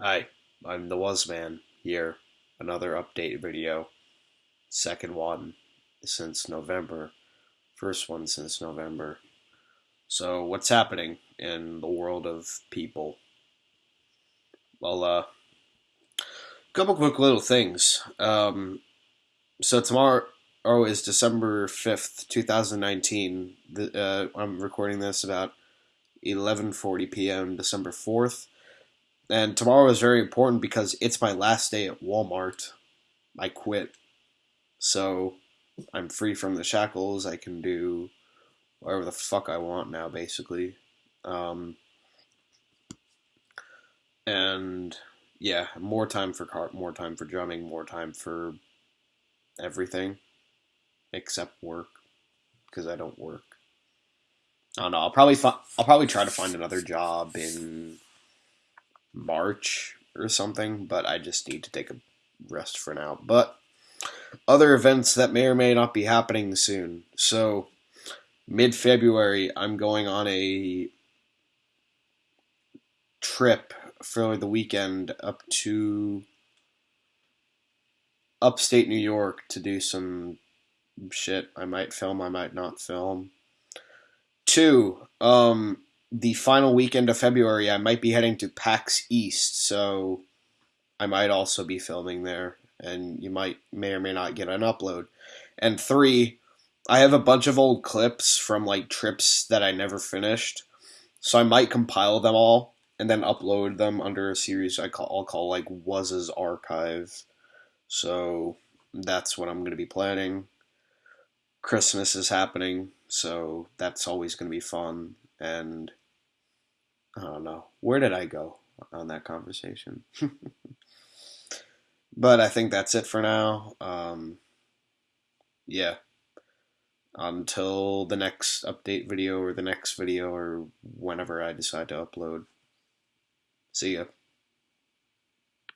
Hi, I'm the Wasman here. Another update video. Second one since November. First one since November. So, what's happening in the world of people? Well, uh, a couple quick little things. Um, so tomorrow oh, is December 5th, 2019. The, uh, I'm recording this about 11:40 p.m. December 4th. And tomorrow is very important because it's my last day at Walmart. I quit. So I'm free from the shackles. I can do whatever the fuck I want now, basically. Um, and yeah, more time for car, more time for drumming, more time for everything except work because I don't work. I don't know. I'll probably fi- I'll probably try to find another job in March or something, but I just need to take a rest for now. But other events that may or may not be happening soon. So, mid February, I'm going on a trip for the weekend up to upstate New York to do some shit. I might film, I might not film. Two, um, the final weekend of February, I might be heading to PAX East, so I might also be filming there, and you might may or may not get an upload. And three, I have a bunch of old clips from like trips that I never finished, so I might compile them all and then upload them under a series I call I'll call like Was's Archive. So that's what I'm going to be planning. Christmas is happening, so that's always going to be fun. And I don't know. Where did I go on that conversation? but I think that's it for now. Um, yeah. Until the next update video or the next video or whenever I decide to upload. See ya.